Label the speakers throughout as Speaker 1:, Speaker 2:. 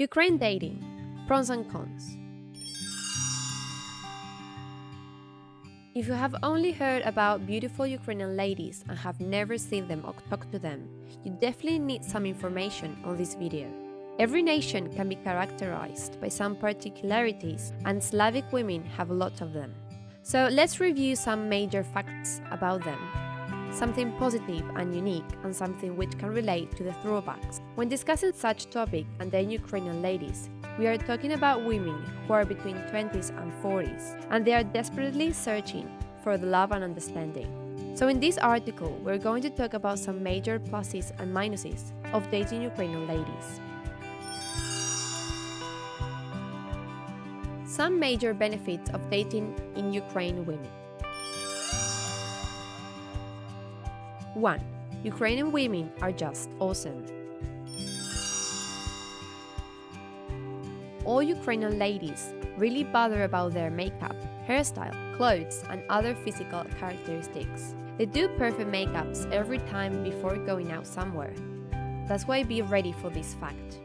Speaker 1: Ukraine dating pros and cons. If you have only heard about beautiful Ukrainian ladies and have never seen them or talked to them, you definitely need some information on this video. Every nation can be characterized by some particularities, and Slavic women have a lot of them. So let's review some major facts about them something positive and unique, and something which can relate to the throwbacks. When discussing such topic and then Ukrainian ladies, we are talking about women who are between 20s and 40s, and they are desperately searching for the love and understanding. So in this article, we're going to talk about some major pluses and minuses of dating Ukrainian ladies. Some major benefits of dating in Ukraine women. 1. Ukrainian women are just awesome. All Ukrainian ladies really bother about their makeup, hairstyle, clothes, and other physical characteristics. They do perfect makeups every time before going out somewhere. That's why be ready for this fact.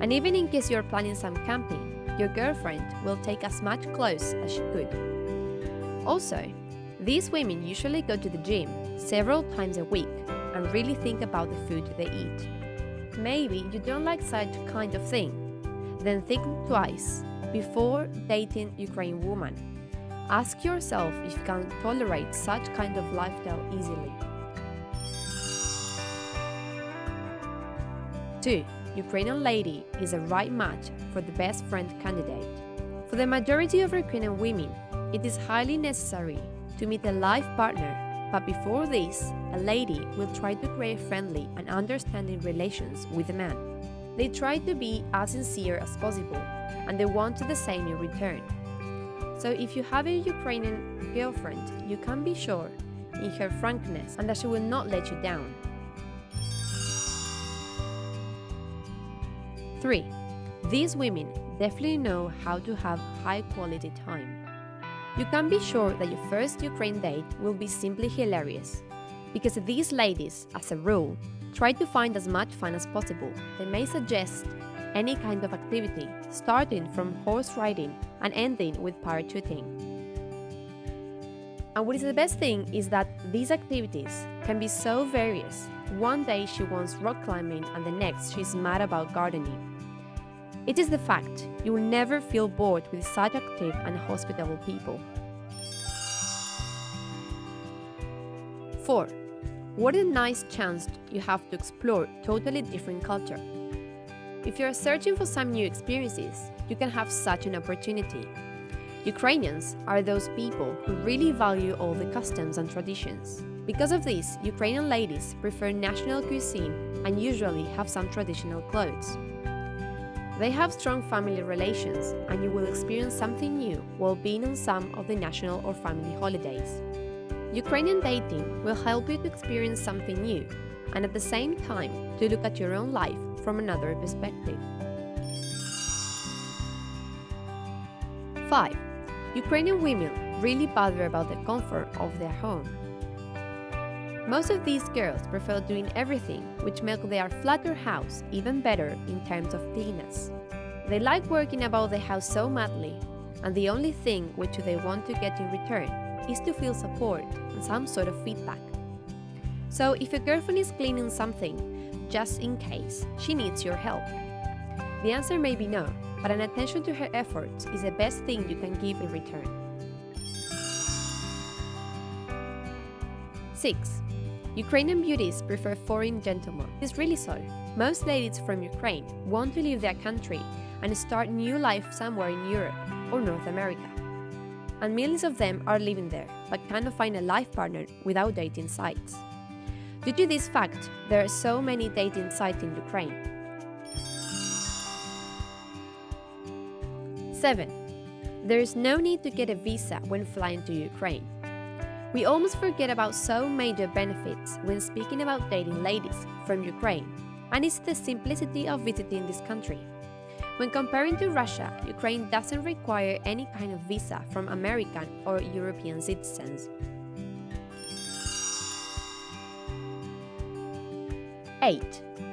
Speaker 1: And even in case you're planning some camping, your girlfriend will take as much clothes as she could. Also, these women usually go to the gym several times a week and really think about the food they eat. Maybe you don't like such kind of thing, then think twice before dating Ukrainian woman. Ask yourself if you can tolerate such kind of lifestyle easily. 2. Ukrainian lady is a right match for the best friend candidate. For the majority of Ukrainian women, it is highly necessary to meet a life partner, but before this, a lady will try to create friendly and understanding relations with a man. They try to be as sincere as possible, and they want the same in return. So if you have a Ukrainian girlfriend, you can be sure in her frankness and that she will not let you down. 3. These women definitely know how to have high quality time. You can be sure that your first Ukraine date will be simply hilarious, because these ladies, as a rule, try to find as much fun as possible. They may suggest any kind of activity, starting from horse riding and ending with parachuting. And what is the best thing is that these activities can be so various. One day she wants rock climbing and the next she's mad about gardening. It is the fact you will never feel bored with such active and hospitable people. 4. What a nice chance you have to explore totally different culture. If you are searching for some new experiences, you can have such an opportunity. Ukrainians are those people who really value all the customs and traditions. Because of this, Ukrainian ladies prefer national cuisine and usually have some traditional clothes. They have strong family relations, and you will experience something new while being on some of the national or family holidays. Ukrainian dating will help you to experience something new, and at the same time to look at your own life from another perspective. 5. Ukrainian women really bother about the comfort of their home. Most of these girls prefer doing everything which makes their flatter house even better in terms of cleanness. They like working about the house so madly, and the only thing which they want to get in return is to feel support and some sort of feedback. So if your girlfriend is cleaning something, just in case, she needs your help. The answer may be no, but an attention to her efforts is the best thing you can give in return. 6. Ukrainian beauties prefer foreign gentlemen. It's really so. Most ladies from Ukraine want to leave their country and start new life somewhere in Europe or North America. And millions of them are living there, but cannot find a life partner without dating sites. Due to this fact, there are so many dating sites in Ukraine. 7. There is no need to get a visa when flying to Ukraine. We almost forget about so major benefits when speaking about dating ladies from Ukraine, and it's the simplicity of visiting this country. When comparing to Russia, Ukraine doesn't require any kind of visa from American or European citizens. 8.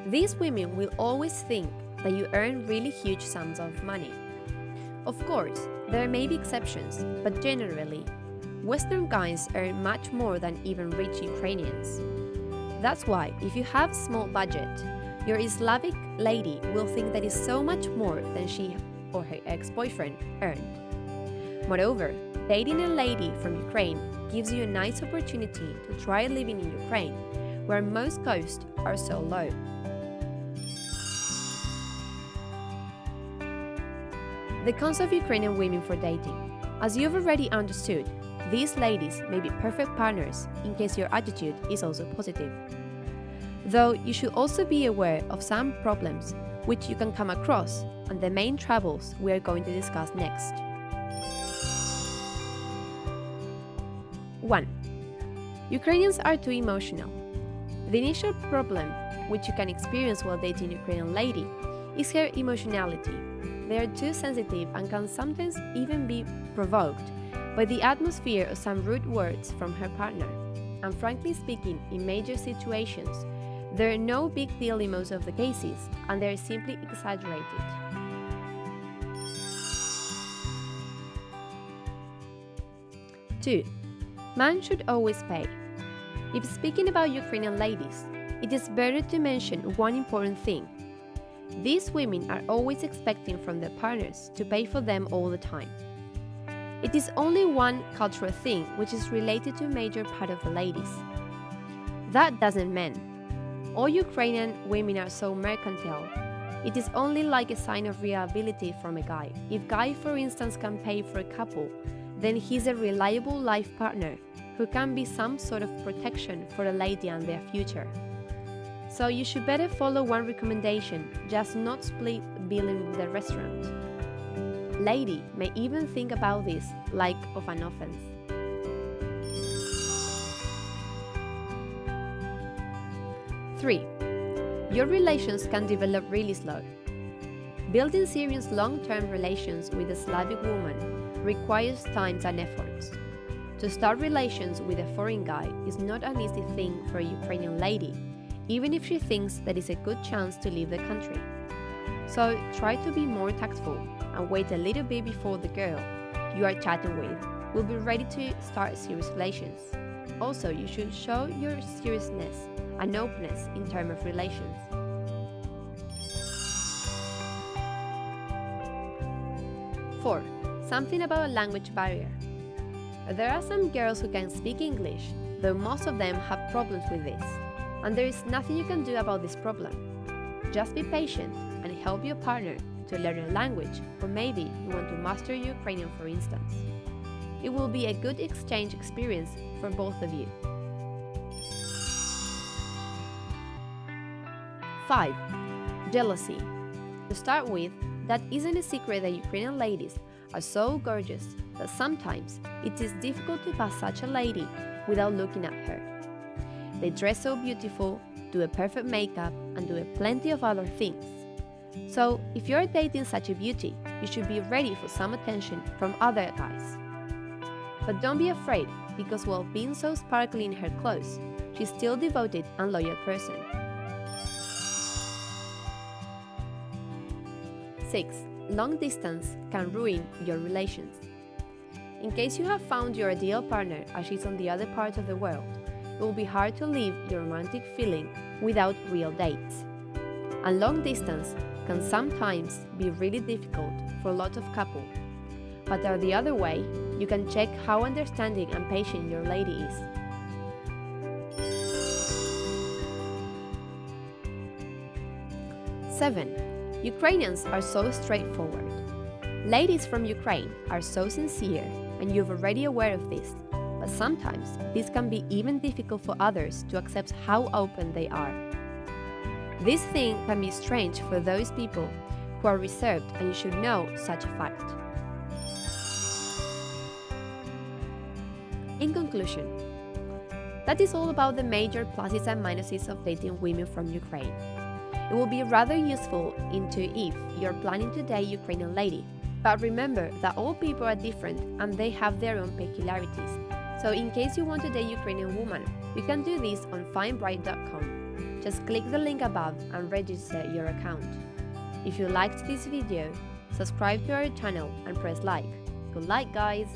Speaker 1: These women will always think that you earn really huge sums of money. Of course, there may be exceptions, but generally, Western guys earn much more than even rich Ukrainians. That's why, if you have a small budget, your Slavic lady will think that is so much more than she or her ex-boyfriend earned. Moreover, dating a lady from Ukraine gives you a nice opportunity to try living in Ukraine, where most costs are so low. The cons of Ukrainian women for dating. As you've already understood, these ladies may be perfect partners in case your attitude is also positive. Though you should also be aware of some problems which you can come across and the main troubles we are going to discuss next. 1. Ukrainians are too emotional. The initial problem which you can experience while dating a Ukrainian lady is her emotionality. They are too sensitive and can sometimes even be provoked by the atmosphere of some rude words from her partner. And frankly speaking, in major situations, there are no big deal in most of the cases, and they're simply exaggerated. Two, man should always pay. If speaking about Ukrainian ladies, it is better to mention one important thing. These women are always expecting from their partners to pay for them all the time. It is only one cultural thing which is related to a major part of the ladies. That doesn't mean all Ukrainian women are so mercantile. It is only like a sign of reliability from a guy. If guy, for instance, can pay for a couple, then he's a reliable life partner who can be some sort of protection for a lady and their future. So you should better follow one recommendation, just not split billing with the restaurant lady may even think about this like of an offense. Three, your relations can develop really slow. Building serious long-term relations with a Slavic woman requires time and efforts. To start relations with a foreign guy is not an easy thing for a Ukrainian lady, even if she thinks that is a good chance to leave the country. So try to be more tactful and wait a little bit before the girl you are chatting with will be ready to start serious relations. Also, you should show your seriousness and openness in terms of relations. Four, something about a language barrier. There are some girls who can speak English, though most of them have problems with this, and there is nothing you can do about this problem. Just be patient and help your partner to learn a language, or maybe you want to master Ukrainian for instance. It will be a good exchange experience for both of you. 5. Jealousy. To start with, that isn't a secret that Ukrainian ladies are so gorgeous that sometimes it is difficult to pass such a lady without looking at her. They dress so beautiful, do a perfect makeup, and do a plenty of other things so, if you're dating such a beauty, you should be ready for some attention from other guys. But don't be afraid, because while being so sparkly in her clothes, she's still devoted and loyal person. 6. Long distance can ruin your relations. In case you have found your ideal partner as she's on the other part of the world, it will be hard to leave your romantic feeling without real dates. And long distance can sometimes be really difficult for a lot of couples. But the other way, you can check how understanding and patient your lady is. Seven, Ukrainians are so straightforward. Ladies from Ukraine are so sincere, and you're already aware of this, but sometimes this can be even difficult for others to accept how open they are. This thing can be strange for those people who are reserved and you should know such a fact. In conclusion, that is all about the major pluses and minuses of dating women from Ukraine. It will be rather useful into if you're planning to date a Ukrainian lady, but remember that all people are different and they have their own peculiarities. So in case you want to date Ukrainian woman, you can do this on findbride.com. Just click the link above and register your account. If you liked this video, subscribe to our channel and press like. Good luck guys!